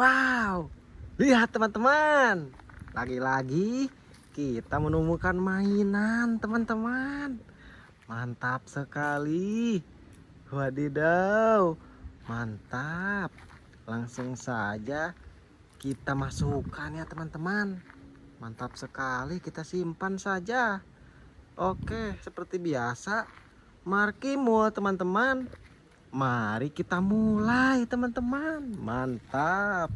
Wow, lihat teman-teman. Lagi-lagi kita menemukan mainan teman-teman. Mantap sekali. Wadidaw, mantap. Langsung saja kita masukkan ya teman-teman. Mantap sekali, kita simpan saja. Oke, seperti biasa, markimul teman-teman. Mari kita mulai teman-teman. Mantap.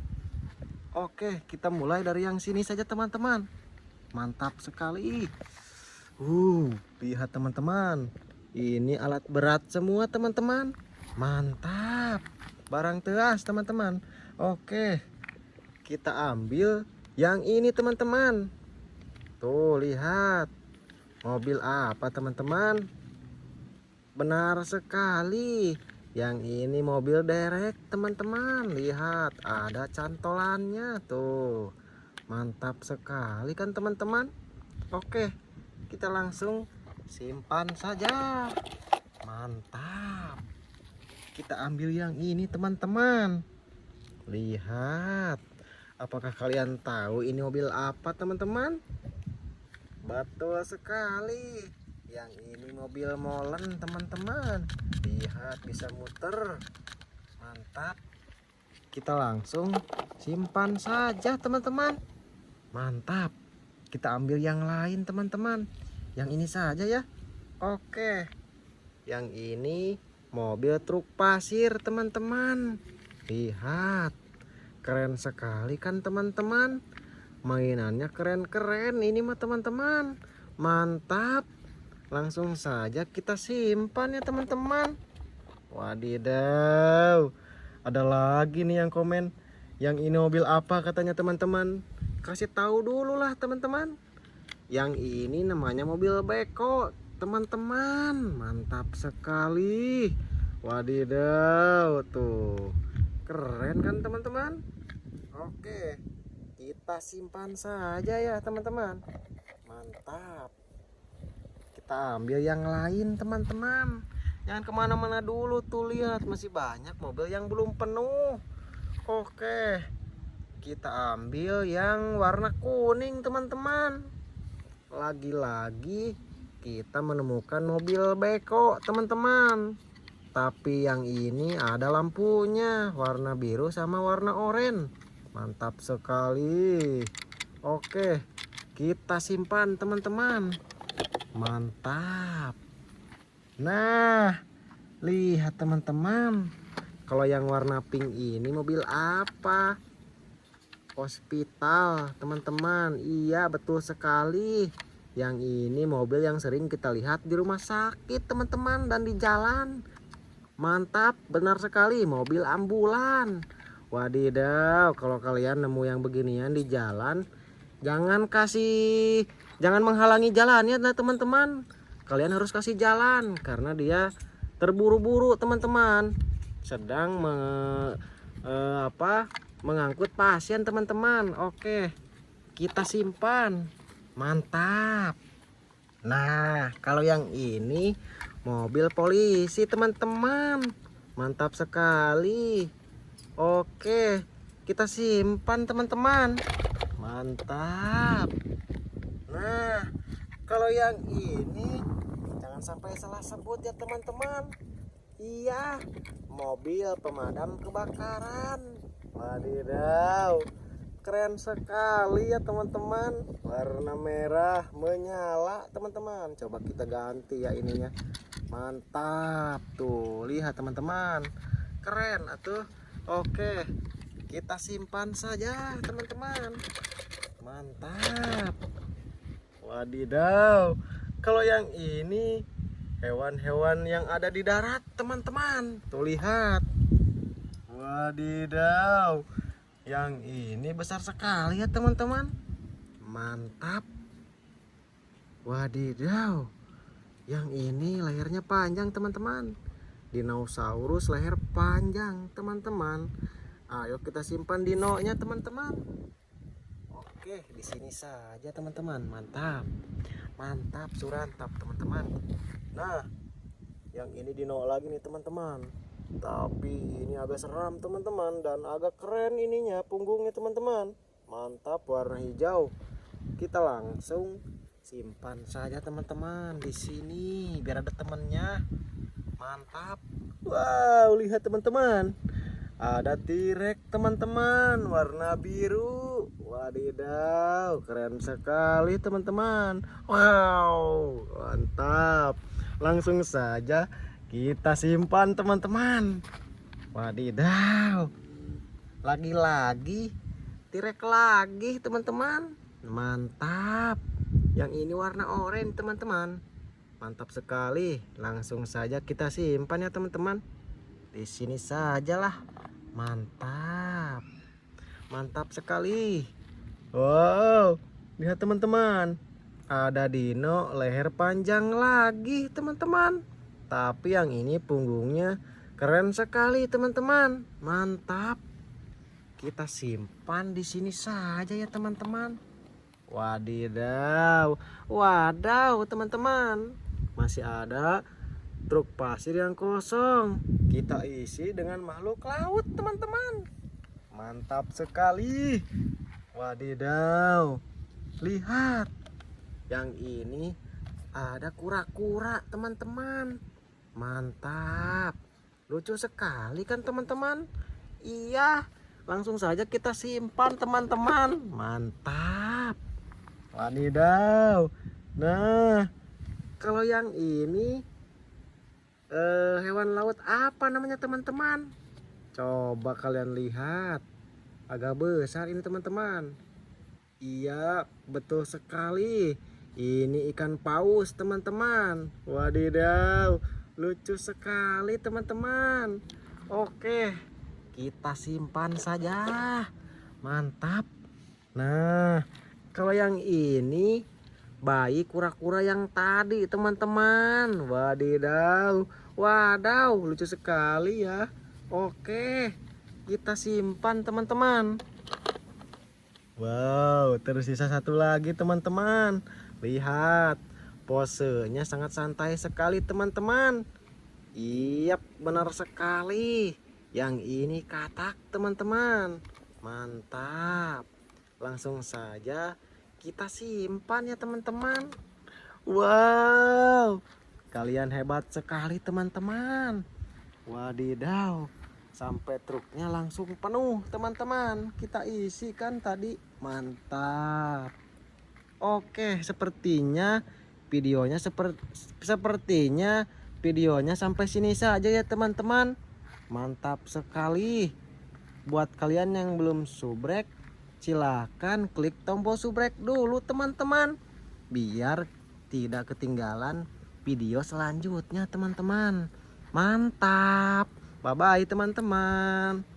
Oke, kita mulai dari yang sini saja teman-teman. Mantap sekali. Uh, lihat teman-teman. Ini alat berat semua teman-teman. Mantap. Barang teas teman-teman. Oke. Kita ambil yang ini teman-teman. Tuh, lihat. Mobil apa teman-teman? Benar sekali. Yang ini mobil derek teman-teman. Lihat, ada cantolannya tuh. Mantap sekali kan teman-teman? Oke, kita langsung simpan saja. Mantap. Kita ambil yang ini teman-teman. Lihat. Apakah kalian tahu ini mobil apa teman-teman? Betul sekali. Yang ini mobil molen teman-teman. Lihat bisa muter. Mantap. Kita langsung simpan saja teman-teman. Mantap. Kita ambil yang lain teman-teman. Yang ini saja ya. Oke. Yang ini mobil truk pasir teman-teman. Lihat. Keren sekali kan teman-teman. Mainannya keren-keren ini mah teman-teman. Mantap. Langsung saja kita simpan ya teman-teman. Wadidaw. Ada lagi nih yang komen. Yang ini mobil apa katanya teman-teman. Kasih tahu dulu lah teman-teman. Yang ini namanya mobil beko teman-teman. Mantap sekali. Wadidaw tuh. Keren kan teman-teman? Oke. Kita simpan saja ya teman-teman. Mantap kita ambil yang lain teman-teman. Jangan ke mana-mana dulu tuh lihat. Masih banyak mobil yang belum penuh. Oke. Kita ambil yang warna kuning teman-teman. Lagi-lagi kita menemukan mobil beko teman-teman. Tapi yang ini ada lampunya. Warna biru sama warna oranye. Mantap sekali. Oke. Kita simpan teman-teman mantap. Nah lihat teman-teman. Kalau yang warna pink ini mobil apa? Hospital teman-teman. Iya betul sekali. Yang ini mobil yang sering kita lihat di rumah sakit teman-teman dan di jalan. Mantap benar sekali. Mobil ambulan. Wadidaw kalau kalian nemu yang beginian di jalan jangan kasih jangan menghalangi jalannya nah teman-teman. Kalian harus kasih jalan karena dia terburu-buru teman-teman. Sedang me, eh, apa mengangkut pasien teman-teman. Oke kita simpan. Mantap. Nah kalau yang ini mobil polisi teman-teman. Mantap sekali. Oke kita simpan teman-teman mantap. Nah kalau yang ini jangan sampai salah sebut ya teman-teman. Iya mobil pemadam kebakaran. Wadidaw keren sekali ya teman-teman. Warna merah menyala teman-teman. Coba kita ganti ya ininya. Mantap tuh. Lihat teman-teman. Keren atuh. Oke kita simpan saja teman-teman. Mantap. Wadidaw. Kalau yang ini hewan-hewan yang ada di darat teman-teman. Tuh lihat. Wadidaw. Yang ini besar sekali ya teman-teman. Mantap. Wadidaw. Yang ini lehernya panjang teman-teman. Dinosaurus leher panjang teman-teman ayo kita simpan dinonya teman-teman. Oke di sini saja teman-teman. Mantap. Mantap surantap teman-teman. Nah yang ini dino lagi nih teman-teman. Tapi ini agak seram teman-teman dan agak keren ininya punggungnya teman-teman. Mantap warna hijau. Kita langsung simpan saja teman-teman di sini biar ada temennya mantap. Wow lihat teman-teman ada tirek teman-teman. Warna biru. Wadidaw keren sekali teman-teman. Wow mantap. Langsung saja kita simpan teman-teman. Wadidaw. Lagi-lagi tirek lagi teman-teman. Mantap. Yang ini warna oranye teman-teman. Mantap sekali. Langsung saja kita simpan ya teman-teman. Di sini sajalah mantap. Mantap sekali. Wow. Lihat teman-teman. Ada dino leher panjang lagi teman-teman. Tapi yang ini punggungnya keren sekali teman-teman. Mantap. Kita simpan di sini saja ya teman-teman. Wadidaw. Wadaw teman-teman. Masih ada truk pasir yang kosong kita isi dengan makhluk laut teman-teman. Mantap sekali. Wadidaw. Lihat. Yang ini ada kura-kura teman-teman. Mantap. Lucu sekali kan teman-teman? Iya. Langsung saja kita simpan teman-teman. Mantap. Wadidaw. Nah kalau yang ini eh, hewan laut apa namanya teman-teman? Coba kalian lihat. Agak besar ini teman-teman. Iya betul sekali. Ini ikan paus teman-teman. Wadidaw lucu sekali teman-teman. Oke kita simpan saja. Mantap. Nah kalau yang ini bayi kura-kura yang tadi teman-teman wadidaw Wadaw, lucu sekali ya. Oke, kita simpan teman-teman. Wow, tersisa satu lagi teman-teman. Lihat, posenya sangat santai sekali teman-teman. Iya, benar sekali. Yang ini katak teman-teman. Mantap. Langsung saja kita simpan ya teman-teman. Wow, Kalian hebat sekali teman-teman. Wadidaw. Sampai truknya langsung penuh teman-teman. Kita isikan tadi. Mantap. Oke sepertinya videonya seperti sepertinya videonya sampai sini saja ya teman-teman. Mantap sekali. Buat kalian yang belum subrek silahkan klik tombol subrek dulu teman-teman. Biar tidak ketinggalan video selanjutnya teman-teman. Mantap. Bye bye teman-teman